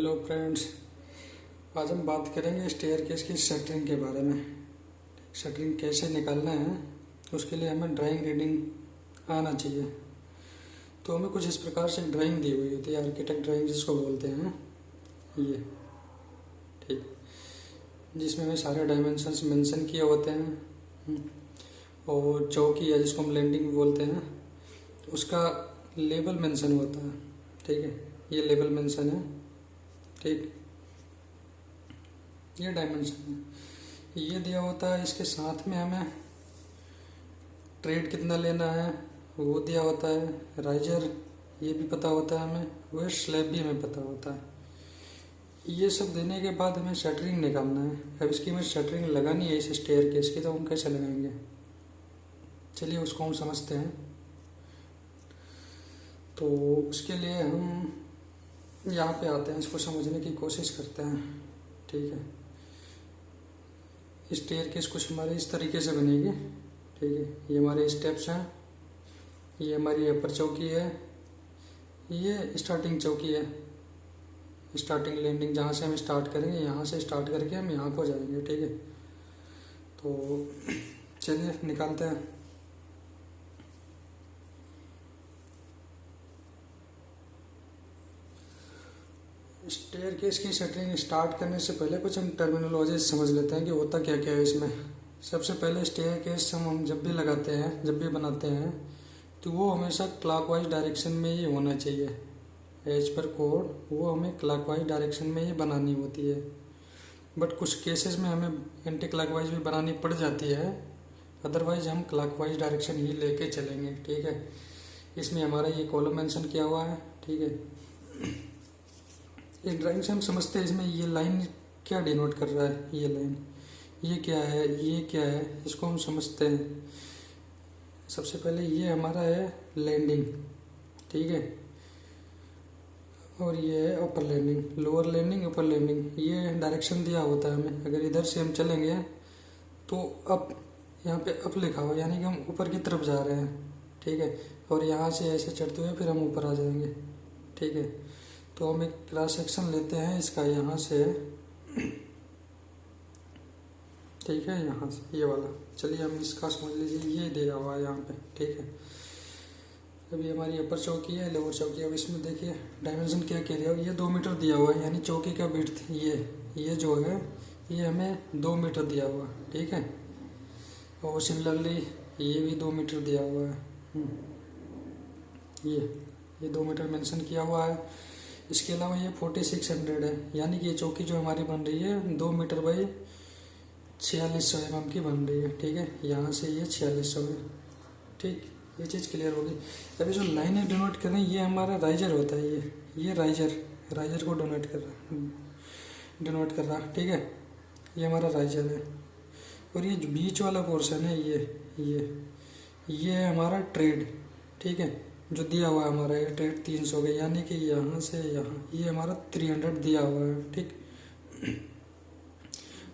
Hello friends आज हम बात करेंगे स्टेयर केस की शटरिंग के बारे में। शटरिंग कैसे निकालना है, उसके लिए हमें ड्राइंग रीडिंग आना चाहिए। तो हमें कुछ इस प्रकार से ड्राइंग दी हुई होती है आर्किटेक्ट ड्राइंग जिसको बोलते हैं। ये, ठीक। जिसमें हमें सारे डायमेंशंस मेंशन किए होते हैं। और चौकी है जिसको हम लैंडिंग बोलते हैं, उसका लेबल मेंशन होता है। ठीक है, ये लेबल मेंशन है। ठीक। ये डायमेंशन है। ये दिया होता है, इसके साथ में हमें ट्रेड कितना लेना है, वो दिया होता है। राइजर ये भी पता होता है हमें वह स्लैब भी हमें पता होता है। ये सब देने के बाद हमें शटरिंग निकालना है। अब इसकी हमें शटरिंग लगानी है इस स्टेयर की तो हम कैसे लगाएँगे? चलिए उसको हम समझते हैं। तो उसके लिए हम यहाँ पे आते हैं, इसको समझने की कोशिश करते हैं। ठीक है। स्टेयर केस कुछ हमारे इस तरीके से बनेगी। ठीक है। ये हमारे स्टेप्स हैं। ये हमारी अपर चौकी है। ये स्टार्टिंग चौकी है। स्टार्टिंग लैंडिंग जहाँ से हम स्टार्ट करेंगे, यहाँ से स्टार्ट करके हम यहाँ को जाएँगे। ठीक है। तो चलिए, निकालते हैं। स्टेयर केस की सेटिंग स्टार्ट करने से पहले कुछ हम टर्मिनोलॉजी समझ लेते हैं कि होता क्या क्या है इसमें। सबसे पहले स्टेयर केस हम हम जब भी लगाते हैं, जब भी बनाते हैं तो वो हमेशा क्लॉकवाइज डायरेक्शन में ही होना चाहिए। एज पर कोड वो हमें क्लॉकवाइज डायरेक्शन में ही बनानी होती है। बट कुछ केसेस में हमें एंटी क्लॉकवाइज भी बनानी पड़ जाती है। अदरवाइज़ हम क्लॉकवाइज डायरेक्शन ही लेके चलेंगे, ठीक है? इसमें हमारा ये कॉलम मेंशन किया हुआ है, ठीक है? इस ड्राइंग से हम समझते हैं इसमें ये लाइन क्या डिनोट कर रहा है? ये लाइन ये क्या है? ये क्या है? इसको हम समझते हैं। सबसे पहले ये हमारा है लैंडिंग ठीक है? और ये है upper landing lower landing upper landing ये डायरेक्शन दिया होता है हमें। अगर इधर से हम चलेंगे तो अप यहाँ पे अप लिखा हुआ यानी कि हम ऊपर की तरफ़ जा रहे हैं, ठीक है? और यहाँ से ऐसे चढ़ते हुए फिर हम ऊपर आ जाएँगे, ठीक है? तो हम एक क्रॉस सेक्शन लेते हैं, इसका यहाँ से। ठीक है, यहाँ से, ये वाला। चलिए हम इसका समझ लीजिए, ये दिया हुआ है यहाँ पे, ठीक है। अभी हमारी अपर चौकी है लोअर चौकी, अब इसमें देखिए डायमेंशन क्या कह रहा है? ये दो मीटर दिया हुआ है, यानी चौकी का बिट ये ये जो है, ये हमें दो मीटर दिया हुआ है, ठीक है। और सिमिलरली ये भी दो मीटर दिया हुआ है। हम्म। ये ये दो मीटर मेंशन किया हुआ है। इसके अलावा ये फोर्टी सिक्स हंड्रेड है। यानी कि ये चौकी जो हमारी बन रही है, दो मीटर बाई छियालीस सौ एम की बन रही है, ठीक है? यहाँ से ये छियालीस सौ है। ठीक, ये चीज़ क्लियर होगी अभी जो लाइनें डोनेट कर रहे हैं ये हमारा राइजर होता है ये। ये राइजर राइजर को डोनेट कर रहा डोनेट कर रहा, ठीक है? ये हमारा राइजर है। और ये बीच वाला पोर्सन है, ये ये ये है हमारा ट्रेड ठीक है? जो दिया हुआ है हमारा ट्रेड तीन सौ का, यानी कि यहाँ से यहाँ, ये हमारा थ्री हंड्रेड दिया हुआ है, ठीक?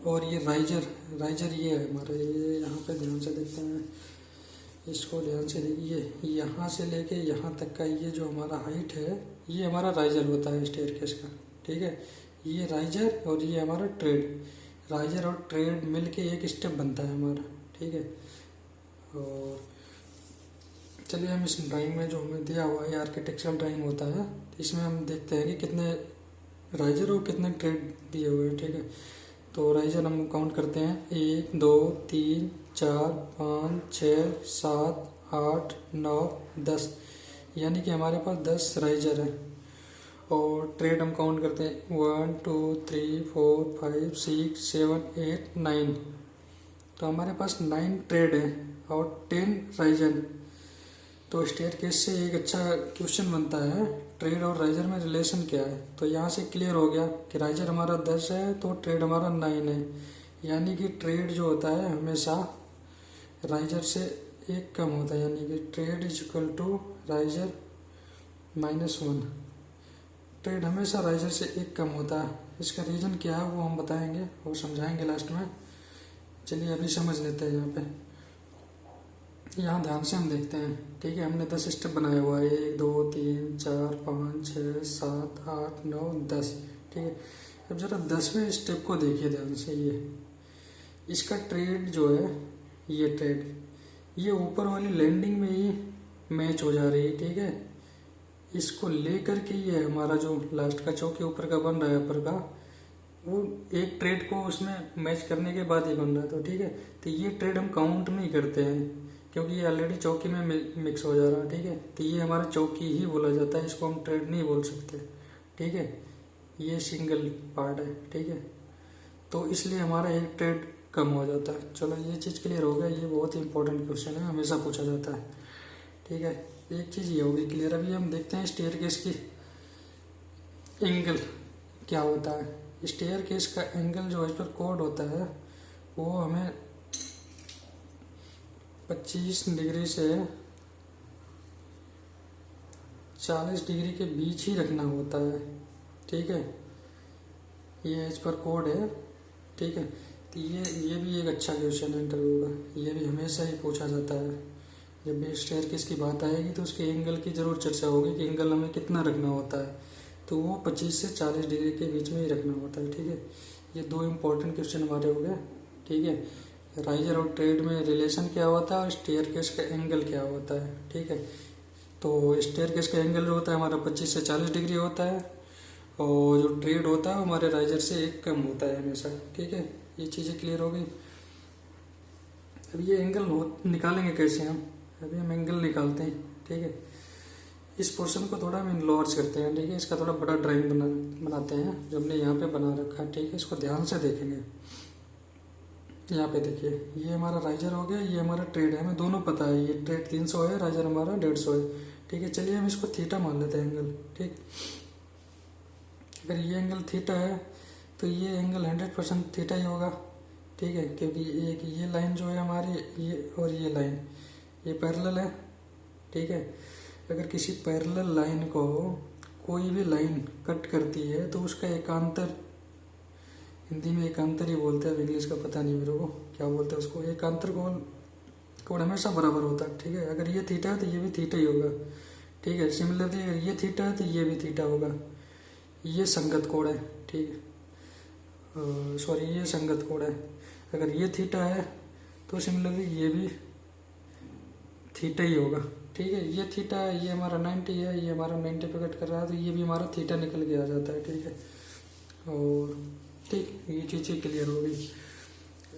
और ये राइजर राइजर ये है हमारा, ये यहाँ पे ध्यान से देखते हैं। इसको ध्यान से देखिए यहाँ से लेके यहाँ तक का ये जो हमारा हाइट है, ये हमारा राइजर होता है स्टेयर केस का, ठीक है? ये राइजर और ये हमारा ट्रेड राइजर और ट्रेड मिल के एक स्टेप बनता है हमारा, ठीक है? और चलिए हम इस ड्राइंग में जो हमें दिया हुआ है आर्किटेक्चरल ड्राइंग होता है तो इसमें हम देखते हैं कि कितने राइजर और कितने ट्रेड दिए हुए हैं, ठीक है? तो राइजर हम काउंट करते हैं। एक, दो, तीन, चार, पाँच छः सात, आठ, नौ, दस। यानी कि हमारे पास दस राइजर है। और ट्रेड हम काउंट करते हैं। One two three four five six seven eight nine तो हमारे पास नाइन ट्रेड है और टेन राइजर तो स्टेयर केस से एक अच्छा क्वेश्चन बनता है ट्रेड और राइजर में रिलेशन क्या है? तो यहाँ से क्लियर हो गया कि राइजर हमारा दस है तो ट्रेड हमारा नाइन है। यानी कि ट्रेड जो होता है, हमेशा राइजर से एक कम होता है। यानी कि tread is equal to riser minus one tread हमेशा राइजर से एक कम होता है। इसका रीज़न क्या है, वो हम बताएँगे और समझाएँगे लास्ट में। चलिए अभी समझ लेते हैं यहाँ पे। यहाँ ध्यान से हम देखते हैं। ठीक है, हमने दस स्टेप बनाया हुआ है। एक, दो, तीन, चार, पाँच छः सात, आठ, नौ, दस। ठीक है, अब जरा दसवें स्टेप को देखिए ध्यान से ये। इसका ट्रेड जो है, ये ट्रेड, ये ऊपर वाली लैंडिंग में ही मैच हो जा रही है। ठीक है, इसको लेकर के ये हमारा जो लास्ट का चौके ऊपर का बन रहा है, ऊपर का, वो एक ट्रेड को उसमें मैच करने के बाद ही बन रहा है। तो ठीक है तो ये ट्रेड हम काउंट नहीं करते हैं। क्योंकि ये ऑलरेडी चौकी में मिक्स हो जा रहा है, ठीक है? तो ये हमारा चौकी ही बोला जाता है, इसको हम ट्रेड नहीं बोल सकते, ठीक है? ये सिंगल पार्ट है, ठीक है? तो इसलिए हमारा एक ट्रेड कम हो जाता है। चलो, ये चीज़ क्लियर हो गया, ये बहुत ही इंपॉर्टेंट क्वेश्चन है, हमेशा पूछा जाता है, ठीक है? एक चीज़ ये होगी क्लियर अभी हम देखते हैं स्टेयर केस की एंगल क्या होता है। स्टेयर केस का एंगल जो इस पर कोड होता है, वो हमें 25 डिग्री से 40 डिग्री के बीच ही रखना होता है, ठीक है? ये इस पर कोड है, ठीक है? तो ये ये भी एक अच्छा क्वेश्चन है इंटरव्यू का। ये भी हमेशा ही पूछा जाता है। जब भी स्टेयर केस बात आएगी तो उसके एंगल की ज़रूर चर्चा होगी कि एंगल हमें कितना रखना होता है। तो वो 25 से 40 डिग्री के बीच में ही रखना होता है, ठीक है? ये दो इम्पोर्टेंट क्वेश्चन हमारे हो गए, ठीक है? राइजर और ट्रेड में रिलेशन क्या होता है और स्टेयर केस का एंगल क्या होता है, ठीक है? तो स्टेयर केस का एंगल जो होता है हमारा 25 से 40 डिग्री होता है और जो ट्रेड होता है हमारे राइजर से एक कम होता है हमेशा, ठीक है? ये चीज़ें क्लियर हो गई। अब ये एंगल निकालेंगे कैसे हम? अभी हम एंगल निकालते हैं, ठीक है? इस पोर्शन को थोड़ा हम इनलॉर्ज करते हैं, ठीक है? इसका थोड़ा बड़ा ड्राइंग बना, बनाते हैं, जो हमने यहाँ पे बना रखा है, ठीक है? इसको ध्यान से देखेंगे। यहाँ पे देखिए, ये हमारा राइजर हो गया, ये हमारा ट्रेड है, हमें दोनों पता है, ये ट्रेड तीन सौ है राइजर हमारा डेढ़ सौ है। ठीक है, चलिए हम इसको थीटा मान लेते हैं एंगल ठीक? अगर ये एंगल थीटा है तो ये एंगल हंड्रेड परसेंट थीटा ही होगा, ठीक है? क्योंकि एक ये लाइन जो है हमारी, ये और ये लाइन ये पैरेलल है, ठीक है? अगर किसी पैरेलल लाइन को कोई भी लाइन कट करती है तो उसका एकांतर हिंदी में एकांतर ही बोलते हैं इंग्लिश का पता नहीं मेरे को क्या बोलते हैं उसको। एकांतर कोण कोण हमेशा बराबर होता है, ठीक है? अगर ये थीटा है तो ये भी थीटा ही होगा, ठीक है? सिमिलरली अगर ये थीटा है तो ये भी थीटा होगा। ये संगत कोण है, ठीक है? सॉरी ये संगत कोण है। अगर ये थीटा है तो सिमिलरली ये भी थीटा ही होगा, ठीक है? ये थीटा है, ये हमारा नाइन्टी है, ये हमारा नाइन्टी पे कट कर रहा है तो ये भी हमारा थीटा निकल के आ जाता है, ठीक है? और ठीक, ये चीज़ें क्लियर हो गई।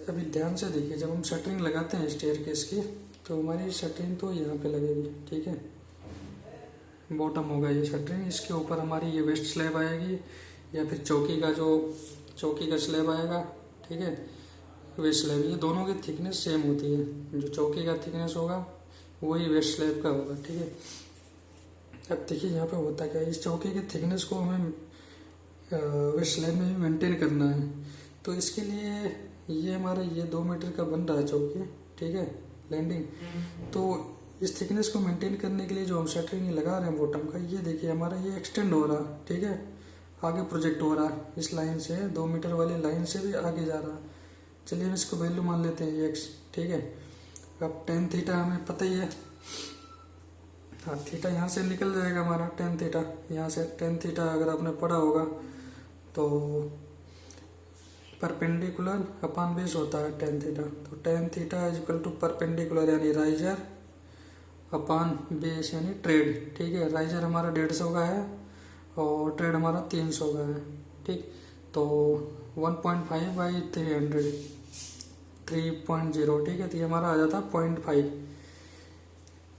अभी ध्यान से देखिए, जब हम शटरिंग लगाते हैं स्टेयर केस की तो हमारी शटरिंग तो यहाँ पे लगेगी, ठीक है? बॉटम होगा ये शटरिंग इसके ऊपर हमारी ये वेस्ट स्लैब आएगी, या फिर चौकी का जो, चौकी का स्लैब आएगा, ठीक है? वेस्ट स्लैब ये दोनों की थिकनेस सेम होती है। जो चौकी का थिकनेस होगा, वही वेस्ट स्लैब का होगा, ठीक है? अब देखिए यहाँ पे होता क्या है, इस चौकी के थिकनेस को हमें वेस्ट लाइन में भी मेंटेन करना है। तो इसके लिए ये हमारा ये दो मीटर का बन रहा है चौकी ठीक है? लैंडिंग तो इस थिकनेस को मेंटेन करने के लिए जो हम शटरिंग लगा रहे हैं बॉटम का ये देखिए हमारा ये एक्सटेंड हो रहा है ठीक है? आगे प्रोजेक्ट हो रहा है इस लाइन से दो मीटर वाली लाइन से भी आगे जा रहा। है चलिए हम इसको वैल्यू मान लेते हैं एक्स ठीक है? अब टेन थीटा हमें पता ही है। हाँ थीटा यहाँ से निकल जाएगा हमारा टेन थीटा यहाँ से टेन थीटा अगर आपने पढ़ा होगा तो परपेंडिकुलर अपान बेस होता है टेन थीटा तो tan theta is equal to perpendicular यानी राइजर अपान बेस यानी ट्रेड ठीक है राइजर हमारा डेढ़ सौ का है और ट्रेड हमारा तीन सौ का है। ठीक तो one point five by three hundred three point zero ठीक है तो ये हमारा आ जाता है पॉइंट फाइव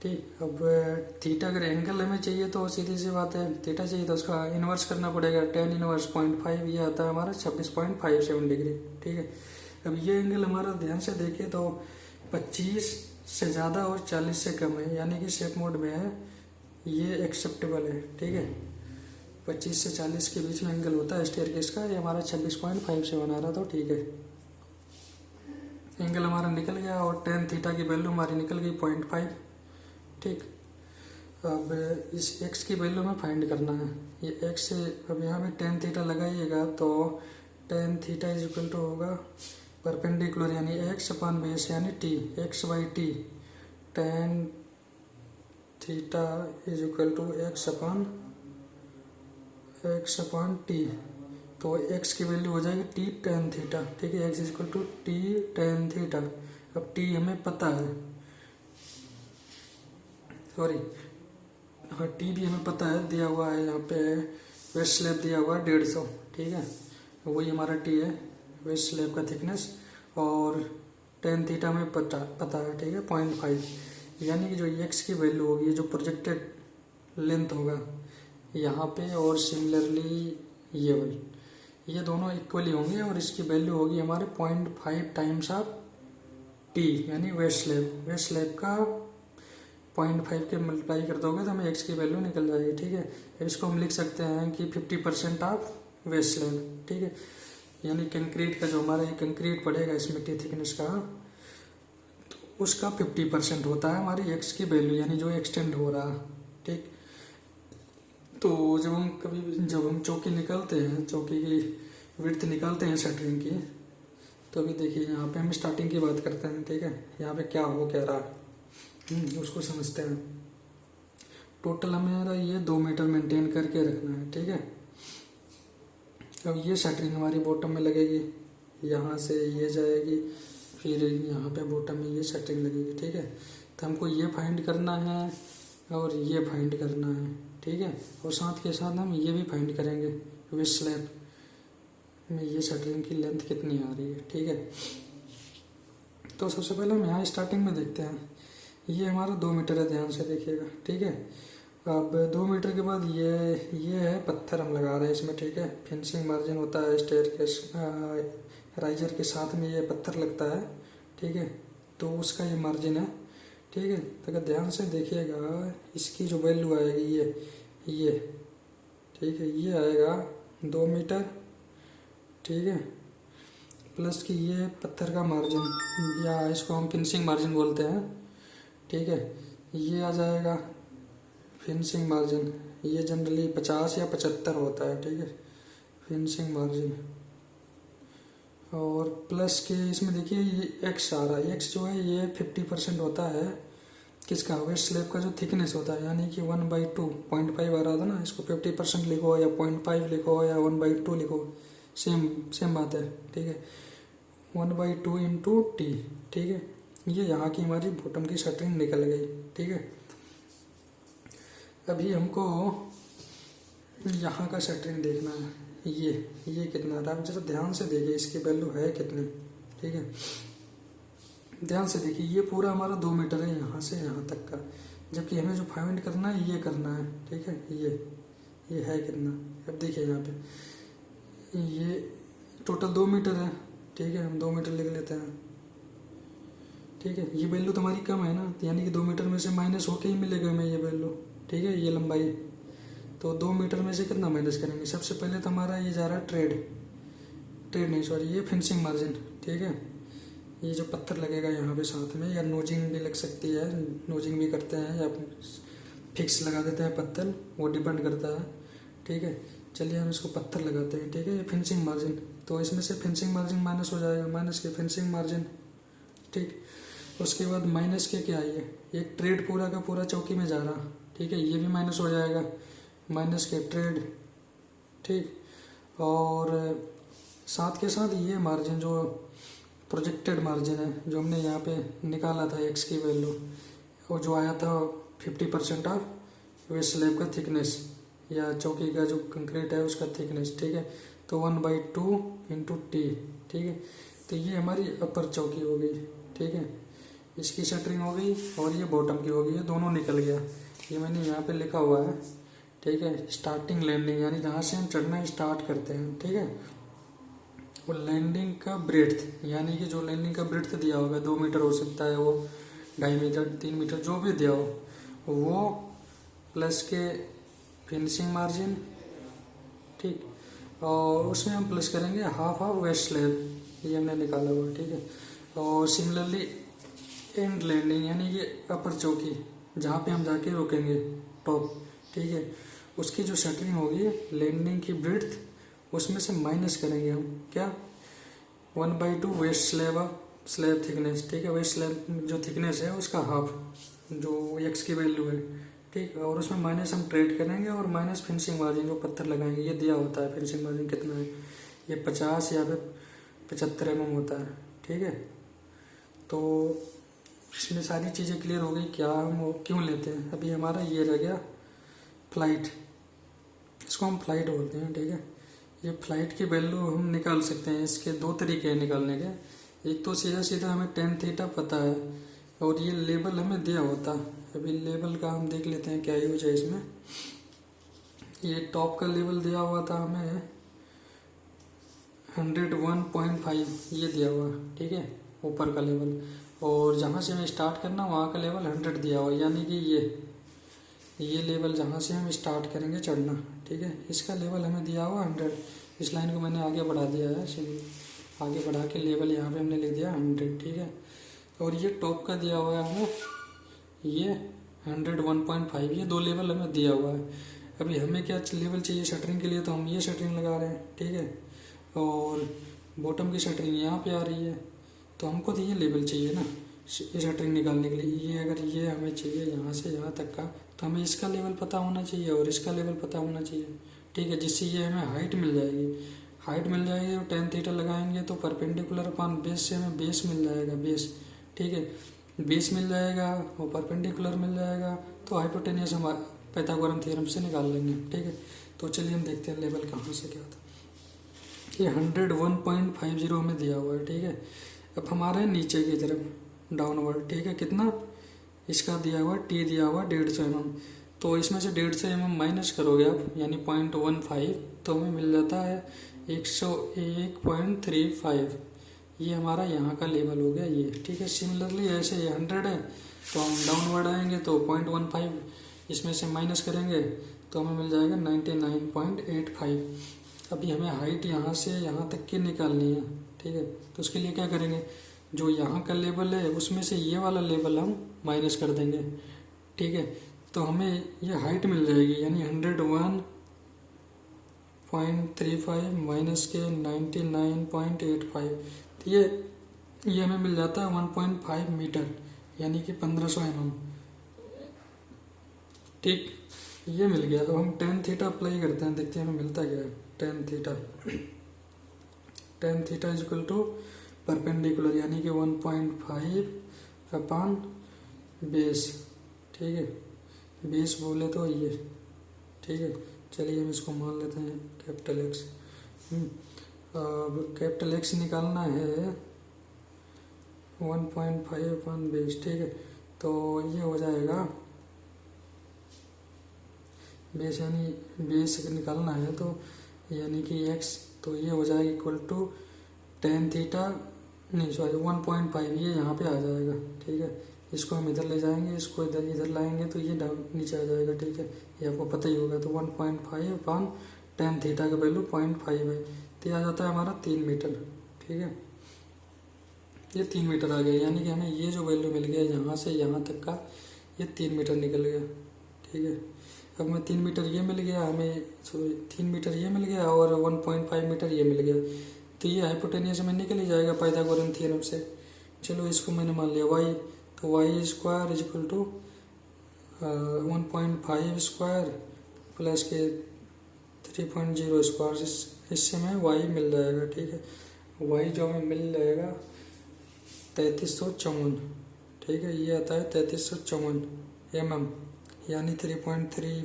ठीक, अब, थीटा अगर एंगल हमें चाहिए तो सीधी सी बात है, थीटा चाहिए तो उसका इन्वर्स करना पड़ेगा टेन इन्वर्स पॉइंट फाइव ये आता है हमारा, छब्बीस पॉइंट फाइव सेवन डिग्री ठीक है? अब ये एंगल हमारा ध्यान से देखें तो पच्चीस से ज़्यादा और चालीस से कम है, यानी कि शेप मोड में है, ये एक्सेप्टेबल है, ठीक है? पच्चीस से चालीस के बीच में एंगल होता है स्टेयर केस का, ये हमारा छब्बीस पॉइंट फाइव सेवन आ रहा था, ठीक है? एंगल हमारा निकल गया और टेन थीटा की वैल्यू हमारी निकल गई पॉइंट फाइव ठीक। अब इस एक्स की वैल्यू में फाइंड करना है। ये एक्स से, अब यहाँ भी टेन थीटा लगाइएगा तो tan theta is equal to होगा परपेंडिकुलर यानी एक्स अपान बेस यानी T x by T tan theta is equal to x upon x upon T तो एक्स की वैल्यू हो जाएगी टी टेन थीटा ठीक है x equal to T tan theta अब टी हमें पता है। सॉरी हाँ टी भी हमें पता है, दिया हुआ है यहाँ पे वेस्ट स्लेब दिया हुआ है डेढ़ सौ, ठीक है? वही हमारा टी है वेस्ट स्लेब का थिकनेस और टेन थीटा में पता पता है, ठीक है? पॉइंट फाइव यानी कि जो एक्स की वैल्यू होगी, जो प्रोजेक्टेड लेंथ होगा, यहाँ पे और सिमिलरली ये वाली, ये दोनों इक्वली होंगे और इसकी वैल्यू होगी हमारे point five times of T यानी वेस्ट स्लेब वेस्ट स्लेब का पॉइंट फाइव के मल्टीप्लाई कर दोगे तो हमें एक्स की वैल्यू निकल जाएगी, ठीक है? इसको हम लिख सकते हैं कि fifty percent of waist slab ठीक है? यानी कंक्रीट का जो हमारा ये कंक्रीट पड़ेगा इस मिट्टी थिकनेस का तो उसका फिफ्टी परसेंट होता है हमारी एक्स की वैल्यू यानी जो एक्सटेंड हो रहा, ठीक? तो जब हम कभी जब हम चौकी निकलते हैं, चौकी की विर्थ निकालते हैं शटरिंग की तो अभी देखिए यहाँ पे हम स्टार्टिंग की बात करते हैं, ठीक है? यहाँ पे क्या हो, क्या रहा? उसको समझते हैं। टोटल हमें ये दो मीटर मेंटेन करके रखना है, ठीक है? अब ये शटरिंग हमारी बॉटम में लगेगी, यहाँ से ये जाएगी, फिर यहाँ पे बॉटम में ये शटरिंग लगेगी, ठीक है? तो हमको ये फाइंड करना है और ये फाइंड करना है, ठीक है? और साथ के साथ हम ये भी फाइंड करेंगे विश स्लैब में ये शटरिंग की लेंथ कितनी आ रही है, ठीक है? तो सबसे पहले हम यहाँ स्टार्टिंग में देखते हैं। ये हमारा दो मीटर है, ध्यान से देखिएगा, ठीक है? अब दो मीटर के बाद ये ये है पत्थर हम लगा रहे हैं इसमें, ठीक है? फिनिशिंग मार्जिन होता है स्टेयर के राइजर के साथ में ये पत्थर लगता है, ठीक है? तो उसका ये मार्जिन है, ठीक है? तो अगर ध्यान से देखिएगा, इसकी जो वैल्यू आएगी ये ये, ठीक है? ये आएगा दो मीटर, ठीक है? प्लस कि ये पत्थर का मार्जिन या इसको हम फिनिशिंग मार्जिन बोलते हैं। ठीक है, ये आ जाएगा फिनिशिंग मार्जिन ये जनरली पचास या पचहत्तर होता है, ठीक है? फिनिशिंग मार्जिन और प्लस के इसमें देखिए, ये एक्स आ रहा है। एक्स जो है, ये फिफ्टी परसेंट होता है। किसका? वेस्ट स्लेब का जो थिकनेस होता है, यानी कि one by two point five आ रहा था ना, इसको फिफ्टी परसेंट लिखो या पॉइंट फाइव लिखो या वन बाई टू लिखो। सेम सेम बात है, ठीक है? One by two into T ठीक है? ये यहाँ की हमारी बॉटम की शटरिंग निकल गई, ठीक है? अभी हमको यहाँ का शटरिंग देखना है। ये ये कितना है जरा ध्यान से देखिए, इसकी वैल्यू है कितनी, ठीक है? ध्यान से देखिए, ये पूरा हमारा दो मीटर है यहाँ से यहाँ तक का। जबकि हमें जो फाइंड करना है, ये करना है, ठीक है? ये ये है कितना? अब देखिए यहाँ पे। ये टोटल दो मीटर है, ठीक है? हम दो मीटर लिख लेते हैं। ठीक है, ये वैल्यू तो हमारी कम है ना यानी कि दो मीटर में से माइनस होके ही मिलेगा हमें ये वैल्यू ठीक है, ये लंबाई। तो दो मीटर में से कितना माइनस करेंगे? सबसे पहले तो हमारा ये जा रहा है ट्रेड ट्रेड नहीं सॉरी ये फिनिशिंग मार्जिन ठीक है। ये जो पत्थर लगेगा यहाँ पे साथ में, या नोजिंग भी लग सकती है नोजिंग भी करते हैं, या फिक्स लगा देते हैं पत्थर, वो डिपेंड करता है, ठीक है। चलिए हम इसको पत्थर लगाते हैं, ठीक है, ये फिनिशिंग मार्जिन तो इसमें से फिनिशिंग मार्जिन माइनस हो जाएगा माइनस के फिनिशिंग मार्जिन ठीक। उसके बाद माइनस के क्या है एक ट्रेड पूरा का पूरा चौकी में जा रहा। ठीक है, ये भी माइनस हो जाएगा। माइनस के ट्रेड ठीक। और, साथ के साथ ये मार्जिन जो प्रोजेक्टेड मार्जिन है, जो हमने यहाँ पे निकाला था एक्स की वैल्यू वो जो आया था फिफ्टी परसेंट ऑफ़ वे स्लेब का थिकनेस या चौकी का जो कंक्रीट है उसका थिकनेस ठीक है? तो one by two into T ठीक है? तो ये हमारी अपर चौकी हो गई, ठीक है? इसकी शटरिंग हो गई और ये बॉटम की हो गई, ये दोनों निकल गया। ये मैंने यहाँ पे लिखा हुआ है, ठीक है? स्टार्टिंग लैंडिंग यानी जहाँ से हम चढ़ना स्टार्ट करते हैं, ठीक है? वो लैंडिंग का ब्रेथ यानी कि जो लैंडिंग का ब्रेथ दिया होगा, दो मीटर हो सकता है वो, ढाई मीटर तीन मीटर जो भी दिया हो, वो प्लस के फिनिशिंग मार्जिन ठीक? और उसमें हम प्लस करेंगे हाफ़ हाफ़ वेस्ट स्लैब ये हमने निकाला हुआ, ठीक है? और सिमिलरली एंड लैंडिंग यानी कि अपर चौकी, जहाँ पे हम जाके रुकेंगे टॉप ठीक है? उसकी जो शटरिंग होगी लैंडिंग की ब्रिथ उसमें से माइनस करेंगे हम, क्या? One by two waist slab of slab thickness ठीक है? वेस्ट स्लैब जो थिकनेस है, उसका हाफ़ जो एक्स की वैल्यू है, ठीक? और उसमें माइनस हम ट्रेड करेंगे और माइनस फिनिशिंग मार्जिन जो पत्थर लगाएँगे, ये दिया होता है फिनिशिंग मार्जिन कितना है? ये पचास या फिर पचहत्तर एम होता है, ठीक है? तो इसमें सारी चीज़ें क्लियर हो गई, क्या हम वो क्यों लेते हैं? अभी हमारा ये रह गया फ़्लाइट इसको हम फ़्लाइट बोलते हैं, ठीक है? ये फ़्लाइट की वैल्यू हम निकाल सकते हैं, इसके दो तरीके हैं निकालने के। एक तो सीधा सीधा हमें टेन थीटा पता है, और ये लेबल हमें दिया होता। अभी लेबल का हम देख लेते हैं क्या यूज़ है इसमें। ये टॉप का लेवल दिया हुआ था हमें हंड्रेड वन पॉइंट फाइव ये दिया हुआ, ठीक है? ऊपर का लेवल और जहाँ से हमें स्टार्ट करना, वहाँ का लेवल हंड्रेड दिया हुआ यानी कि ये ये लेवल जहाँ से हम स्टार्ट करेंगे चढ़ना, ठीक है? इसका लेवल हमें दिया हुआ हंड्रेड इस लाइन को मैंने आगे बढ़ा दिया है आगे बढ़ा के लेवल यहाँ पे हमने लिख दिया हंड्रेड ठीक है? और ये टॉप का दिया हुआ है हमें, ये हंड्रेड वन पॉइंट फाइव ये दो लेवल हमें दिया हुआ है। अभी हमें क्या लेवल चाहिए शटरिंग के लिए तो हम ये शटरिंग लगा रहे हैं, ठीक है? और बॉटम की शटरिंग यहाँ पे आ रही है। तो हमको तो ये लेवल चाहिए ना शटरिंग निकालने के लिए। ये अगर ये हमें चाहिए यहाँ से यहाँ तक का तो हमें इसका लेवल पता होना चाहिए और इसका लेवल पता होना चाहिए। ठीक है, जिससे ये हमें हाइट मिल जाएगी। हाइट मिल जाएगी और टेन थीटर लगाएँगे तो परपेंडिकुलर अपान बेस से हमें बेस मिल जाएगा बेस ठीक है बेस मिल जाएगा और परपेंडिकुलर मिल जाएगा तो हाइपोटेनियस हम पैथागोरम थ्योरम से निकाल लेंगे। ठीक है तो चलिए हम देखते हैं लेवल कहाँ से क्या था ये hundred one point five zero हमें दिया हुआ है, ठीक है। अब हमारे नीचे की तरफ़ डाउनवर्ड ठीक है? कितना? इसका दिया हुआ टी दिया हुआ, डेढ़ सौ एम तो इसमें से डेढ़ सौ एम माइनस करोगे आप, यानी पॉइंट वन फाइव तो हमें मिल जाता है एक सौ एक पॉइंट थ्री फाइव ये हमारा यहाँ का लेवल हो गया, ये, ठीक है? सिमिलरली ऐसे ये हंड्रेड है तो हम डाउनवर्ड आएँगे तो पॉइंट वन फाइव इसमें से माइनस करेंगे तो हमें मिल जाएगा ninety nine point eight five अभी हमें हाइट यहाँ से, यहाँ तक की निकालनी है। ठीक है? तो उसके लिए क्या करेंगे? जो यहाँ का लेवल है, उसमें से ये वाला लेवल हम माइनस कर देंगे। ठीक है? तो हमें ये हाइट मिल जाएगी, यानी hundred one point three five minus के ninety nine point eight five तो ये ये हमें मिल जाता है वन पॉइंट फाइव मीटर यानी कि पंद्रह सौ एम ठीक? ये मिल गया। तो हम टेन थीटा अप्लाई करते हैं, देखते हैं हमें मिलता क्या है। Tan theta tan theta is equal to perpendicular यानी कि one point five upon base ठीक है? बेस बोले तो ये, ठीक है? चलिए हम इसको मान लेते हैं कैपिटल एक्स हम्म। अब कैपिटल एक्स निकालना है one point five one base ठीक है? तो ये हो जाएगा बेस यानी बेस निकालना है तो यानी कि एक्स तो ये हो जाएगा इक्वल टू टेन थीटा नहीं सॉरी वन पॉइंट फाइव ये यहाँ पे आ जाएगा, ठीक है? इसको हम इधर ले जाएँगे, इसको इधर इधर लाएँगे तो ये डाउन नीचे आ जाएगा, ठीक है? ये आपको पता ही होगा तो one point five upon tan theta का वैल्यू पॉइंट फाइव है। तो ये आ जाता है हमारा तीन मीटर ठीक है? ये तीन मीटर आ गया, यानी कि हमें ये जो वैल्यू मिल गया यहाँ से यहाँ तक का, ये तीन मीटर निकल गया, ठीक है? हमें तीन मीटर ये मिल गया, हमें सॉरी तीन मीटर ये मिल गया और वन पॉइंट फाइव मीटर ये मिल गया। तो ये हाइपोटेनियस में निकल ही जाएगा पाइथागोरन थ्योरम से। चलो इसको मैंने मान लिया वाई तो Y square is equal to one point five square plus के थ्री पॉइंट ज़ीरो स्क्वायर इससे हमें वाई मिल जाएगा, ठीक है। वाई जो हमें मिल जाएगा, तैंतीस सौ चौवन, ठीक है, ये आता है तैंतीस सौ चौवन एम एम यानी three point three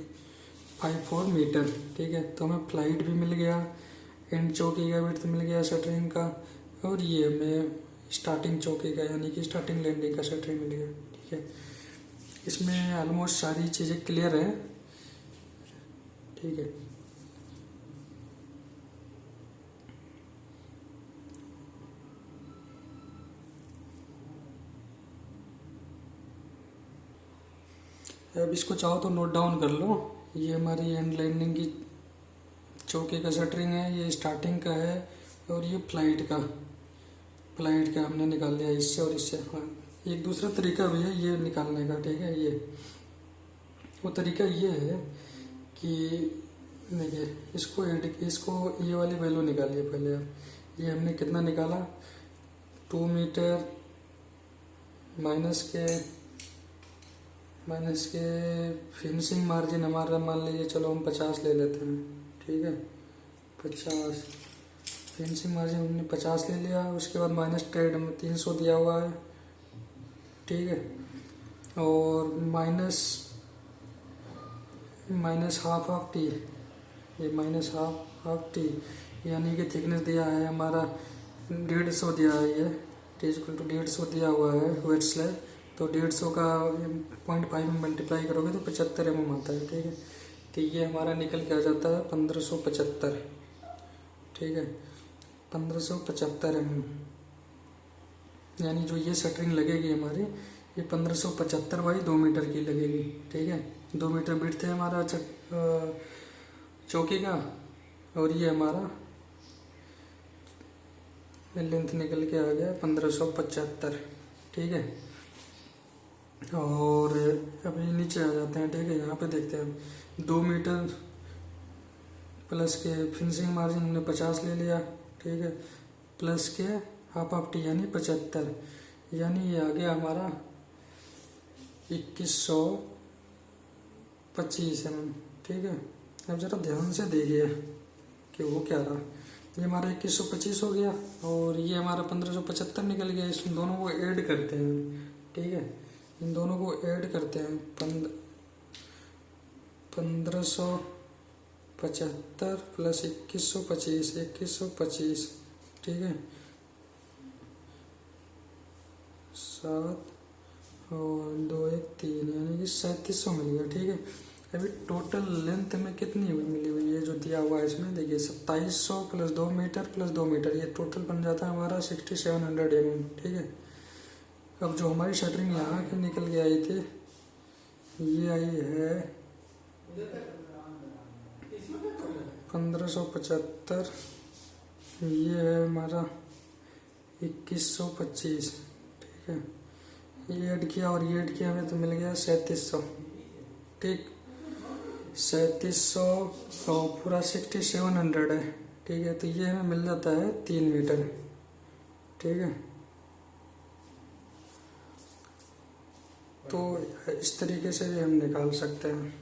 five four metre ठीक है? तो हमें फ़्लाइट भी मिल गया एंड चौकी का विर्थ मिल गया शटरिंग का, और ये हमें स्टार्टिंग चौकी का, यानी कि स्टार्टिंग लैंडिंग का शटरिंग मिल गया, ठीक है? इसमें ऑलमोस्ट सारी चीज़ें क्लियर है, ठीक है? अब इसको चाहो तो नोट डाउन कर लो। ये हमारी एंड लैंडिंग की चौके का शटरिंग है, ये स्टार्टिंग का है और ये फ़्लाइट का। फ़्लाइट का हमने निकाल लिया इससे और इससे। हाँ एक दूसरा तरीका भी है ये निकालने का, ठीक है, ये। वो तरीका ये है कि देखिए, इसको एड इसको ये वाली वैल्यू निकालिए पहले। आप ये हमने कितना निकाला? टू मीटर माइनस के माइनस के फिनिशिंग मार्जिन हमारा मान लीजिए चलो हम पचास ले लेते हैं। ठीक है? पचास। फिनिशिंग मार्जिन हमने पचास ले लिया, उसके बाद माइनस ट्रेड में तीन सौ दिया हुआ है। ठीक है? और minus minus half of T ये माइनस हाफ़ हाफ़ टी यानी कि थिकनेस दिया है हमारा डेढ़ सौ दिया है ये। टी टू डेढ़ सौ दिया हुआ है वेट स्लैब तो डेढ़ सौ का पॉइंट फाइव में मल्टीप्लाई करोगे तो पचहत्तर एम आता है, ठीक है? तो ये हमारा निकल के आ जाता है पंद्रह सौ पचहत्तर। ठीक है? पंद्रह सौ पचहत्तर एम यानी जो ये शटरिंग लगेगी हमारी, ये पंद्रह सौ पचहत्तर बाई दो मीटर की लगेगी, ठीक है? दो मीटर बिट थे हमारा चौकी का, और ये हमारा लेंथ निकल के आ गया पंद्रह सौ पचहत्तर, ठीक है? और अभी नीचे आ जाते हैं, ठीक है? यहाँ पे देखते हैं। दो मीटर प्लस के फिनिशिंग मार्जिन हमने पचास ले लिया, ठीक है? प्लस के हाफ़ ऑफ़ टी यानी पचहत्तर। यानी ये आ गया हमारा इक्कीस सौ पच्चीस एम ठीक है? अब ज़रा ध्यान से देखिए कि वो क्या रहा। ये हमारा इक्कीस सौ पच्चीस हो गया और ये हमारा पंद्रह सौ पचहत्तर निकल गया। इस दोनों को ऐड करते हैं, ठीक है? इन दोनों को ऐड करते हैं। पंद, पंद्रह सौ पचहत्तर प्लस इक्कीस सौ पच्चीस, इक्कीस सौ पच्चीस, ठीक है? सात और दो एक तीन, यानी कि सैंतीस सौ मिल गया, ठीक है? अभी टोटल लेंथ में कितनी मिली हुई है जो दिया हुआ है इसमें? देखिए, सत्ताईस सौ प्लस दो मीटर प्लस दो मीटर, ये टोटल बन जाता है हमारा सिक्सटी सेवन हंड्रेड एम ठीक है? अब जो हमारी शटरिंग यहाँ की निकल के आई थी, ये आई है पंद्रह सौ पचहत्तर, ये है हमारा इक्कीस सौ पच्चीस, ठीक है। ये ऐड किया और ये ऐड किया हमें तो मिल गया सैंतीस सौ, ठीक। सैंतीस सौ पूरा सिक्सटी सेवन हंड्रेड है, ठीक है। तो ये हमें मिल जाता है तीन मीटर, ठीक है। तो इस तरीके से भी हम निकाल सकते हैं।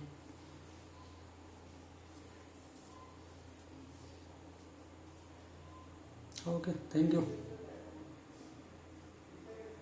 Okay thank you